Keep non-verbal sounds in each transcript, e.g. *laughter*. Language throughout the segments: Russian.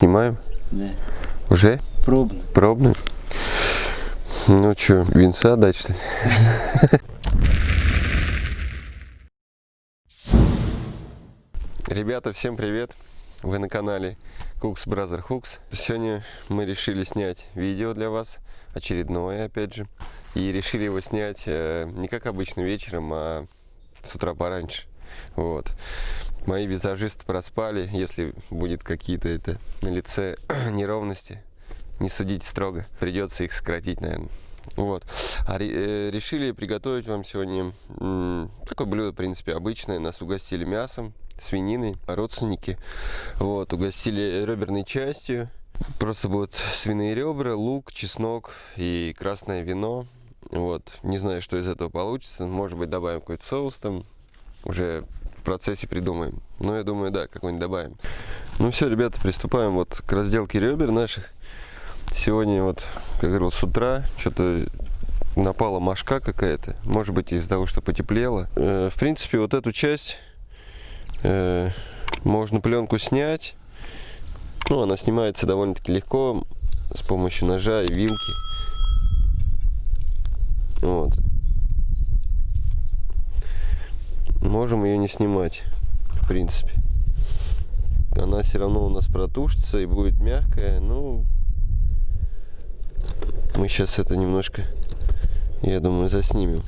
Снимаем? Да. Уже? Пробно. Пробно? Ну что, винца дать что ли? Ребята, всем привет! Вы на канале Cooks Brother Hooks. Сегодня мы решили снять видео для вас, очередное опять же. И решили его снять э, не как обычно вечером, а с утра пораньше. Вот. Мои визажисты проспали, если будет какие-то это на лице *clears throat* неровности, не судите строго, придется их сократить, наверное. Вот. А э, решили приготовить вам сегодня такое блюдо, в принципе, обычное. Нас угостили мясом, свининой, родственники. Вот, угостили реберной частью. Просто будут свиные ребра, лук, чеснок и красное вино. Вот, не знаю, что из этого получится. Может быть, добавим какой-то соус там. Уже процессе придумаем. Но я думаю, да, какой-нибудь добавим. Ну все, ребята, приступаем вот к разделке ребер наших. Сегодня вот, как говорил, с утра что-то напала мошка какая-то. Может быть, из-за того, что потеплело. Э, в принципе, вот эту часть э, можно пленку снять. Ну, она снимается довольно-таки легко с помощью ножа и вилки. Вот. Можем ее не снимать, в принципе. Она все равно у нас протушится и будет мягкая. Ну, мы сейчас это немножко, я думаю, заснимем.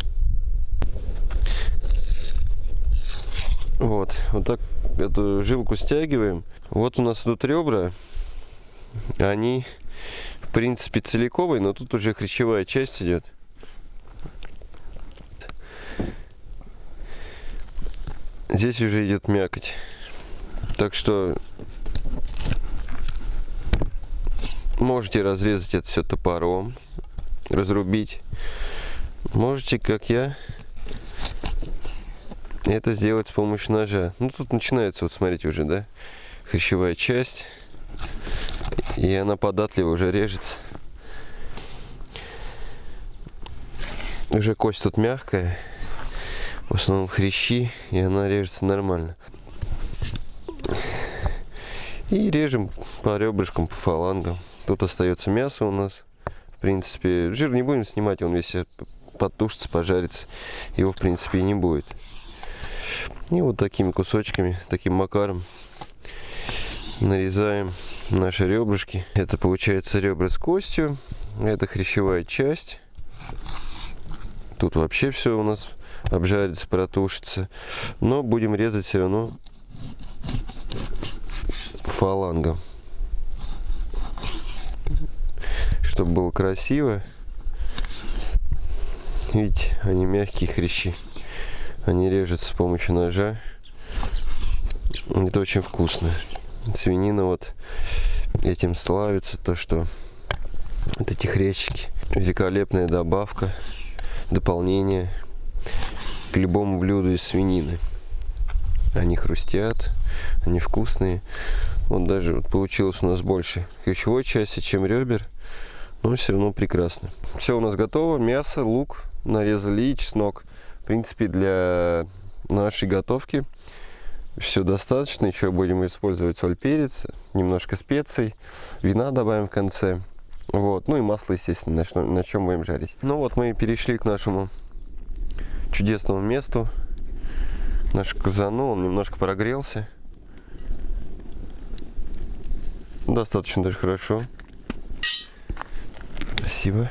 Вот, вот так эту жилку стягиваем. Вот у нас тут ребра. Они, в принципе, целиковые, но тут уже хрящевая часть идет. Здесь уже идет мякоть. Так что можете разрезать это все топором, разрубить. Можете, как я, это сделать с помощью ножа. Ну, тут начинается, вот смотрите уже, да, хрящевая часть. И она податливо уже режется. Уже кость тут мягкая. В основном хрящи, и она режется нормально. И режем по ребрышкам, по фалангам. Тут остается мясо у нас. В принципе, жир не будем снимать, он весь подтушится, пожарится. Его, в принципе, и не будет. И вот такими кусочками, таким макаром нарезаем наши ребрышки. Это получается ребра с костью. Это хрящевая часть. Тут вообще все у нас обжарится, протушится. Но будем резать все равно фалангом. Чтобы было красиво. Видите, они мягкие хрящи. Они режутся с помощью ножа. Это очень вкусно. Свинина вот этим славится, то что вот эти хрящики. Великолепная добавка, дополнение к любому блюду из свинины. Они хрустят, они вкусные. Вот даже вот получилось у нас больше хрящевой части, чем ребер. Но все равно прекрасно. Все у нас готово. Мясо, лук нарезали и чеснок принципе, для нашей готовки все достаточно. Еще будем использовать соль, перец, немножко специй, вина добавим в конце. Вот, ну и масло, естественно, на, на чем будем жарить. Ну вот мы перешли к нашему чудесному месту. Наш казану, он немножко прогрелся. Достаточно даже хорошо. Спасибо.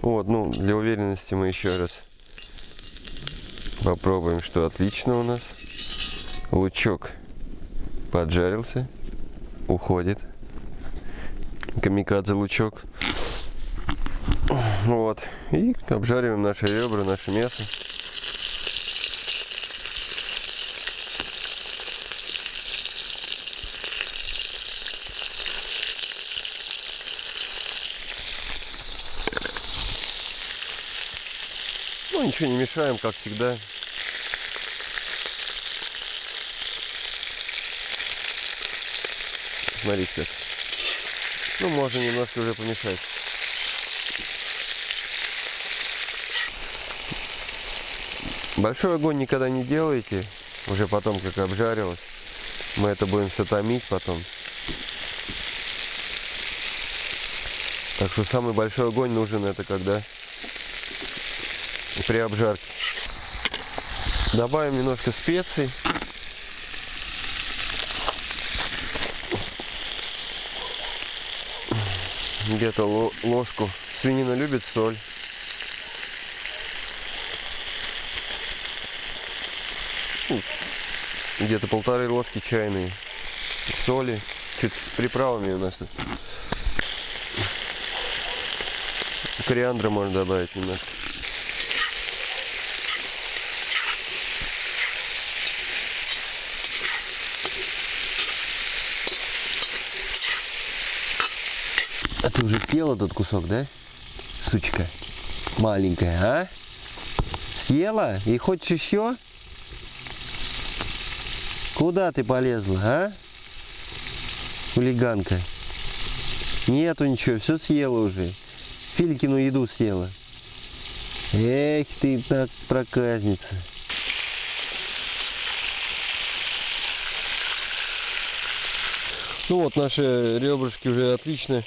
Вот, ну, для уверенности мы еще раз Попробуем, что отлично у нас. Лучок поджарился, уходит. Камикадзе лучок. Вот. И обжариваем наши ребра, наше мясо. Ну, ничего не мешаем, как всегда. Смотрите. Ну, можно немножко уже помешать. Большой огонь никогда не делайте, уже потом как обжарилось. Мы это будем все томить потом. Так что самый большой огонь нужен это когда при обжарке. Добавим немножко специй. Где-то ложку. Свинина любит соль. Где-то полторы ложки чайные соли. Чуть с приправами у нас тут. Кориандра можно добавить немного. А ты уже съела тот кусок, да? Сучка. Маленькая, а? Съела? И хочешь еще? Куда ты полезла, а? Хулиганка. Нету ничего, все съела уже. Филькину еду съела. Эх ты так проказница. Ну вот, наши ребрышки уже отлично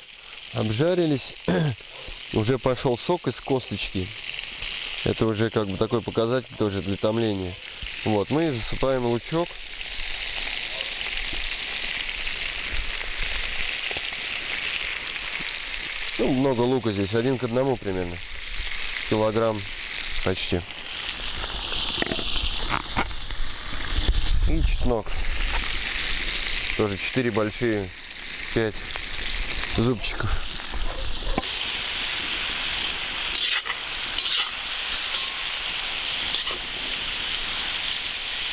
обжарились. *clears throat* уже пошел сок из косточки. Это уже как бы такой показатель тоже для томления. Вот, мы засыпаем лучок. Ну, много лука здесь, один к одному примерно. Килограмм почти. И чеснок. Тоже 4 большие, 5 зубчиков.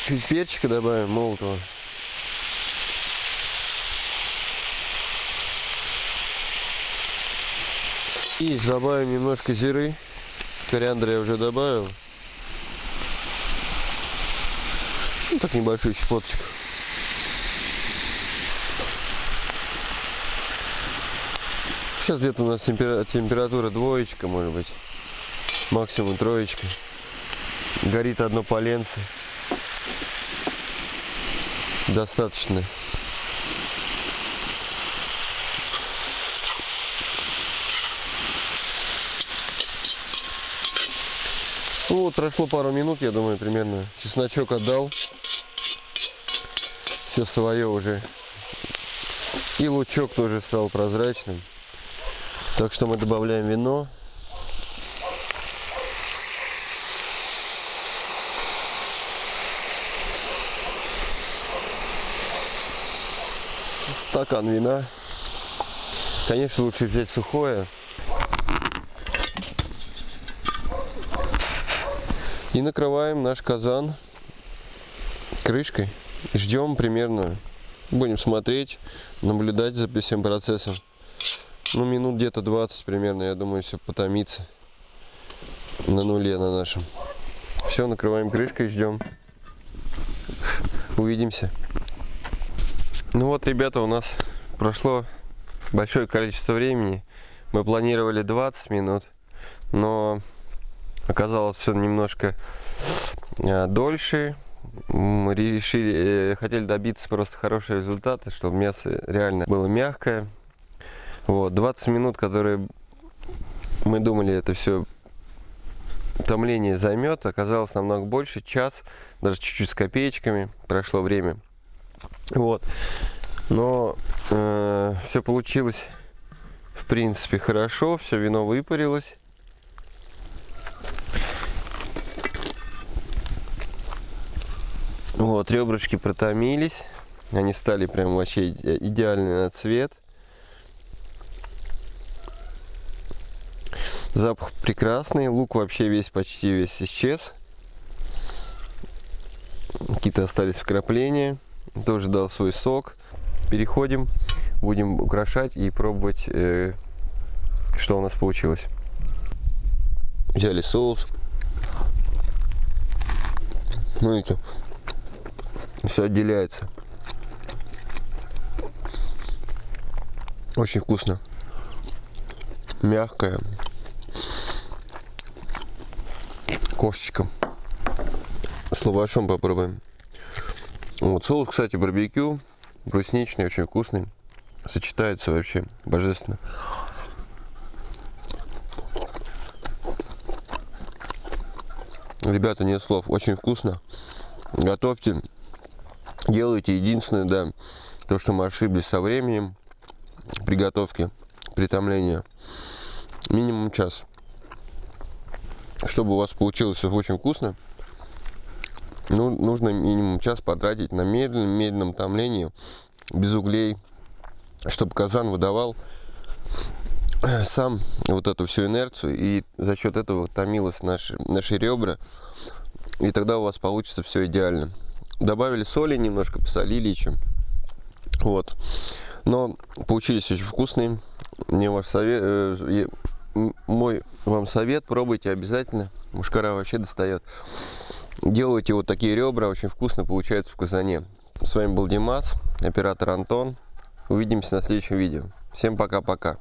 Чуть перчика добавим молотого. И добавим немножко зиры. Кориандр я уже добавил. Ну, так небольшую щепоточку. Сейчас где-то у нас температура двоечка, может быть. Максимум троечка. Горит одно поленце. Достаточно. Ну вот прошло пару минут, я думаю, примерно. Чесночок отдал. Все свое уже. И лучок тоже стал прозрачным. Так что мы добавляем вино. Стакан вина. Конечно, лучше взять сухое. И накрываем наш казан крышкой. Ждем примерно, будем смотреть, наблюдать за всем процессом. Ну, минут где-то 20 примерно, я думаю, все потомится на нуле на нашем. Все, накрываем крышкой, ждем. Увидимся. Ну вот, ребята, у нас прошло большое количество времени. Мы планировали 20 минут, но оказалось все немножко э, дольше. Мы решили, э, хотели добиться просто хорошего результата, чтобы мясо реально было мягкое. Вот, 20 минут, которые мы думали, это все томление займет, оказалось намного больше, час, даже чуть-чуть с копеечками прошло время. Вот, но э, все получилось в принципе хорошо, все вино выпарилось. Вот, ребрышки протомились. Они стали прям вообще идеальный на цвет. Запах прекрасный. Лук вообще весь, почти весь исчез. Какие-то остались вкрапления. Тоже дал свой сок. Переходим. Будем украшать и пробовать, э, что у нас получилось. Взяли соус. Ну это все отделяется. Очень вкусно. Мягкое. Кошечка. С лавашом попробуем. Вот соус, кстати, барбекю. Брусничный, очень вкусный. Сочетается вообще божественно. Ребята, нет слов. Очень вкусно. Готовьте. Делайте. Единственное, да, то, что мы ошиблись со временем приготовки, притомления. Минимум час. Чтобы у вас получилось очень вкусно, ну, нужно минимум час потратить на медленном, медленном томлении, без углей, чтобы казан выдавал сам вот эту всю инерцию, и за счет этого томилось наши, наши ребра, и тогда у вас получится все идеально. Добавили соли, немножко посолили еще. Вот. Но получились очень вкусные. Мне ваш совет, э, мой вам совет, пробуйте обязательно. Мушкара вообще достает. Делайте вот такие ребра, очень вкусно получается в казане. С вами был Димас, оператор Антон. Увидимся на следующем видео. Всем пока-пока.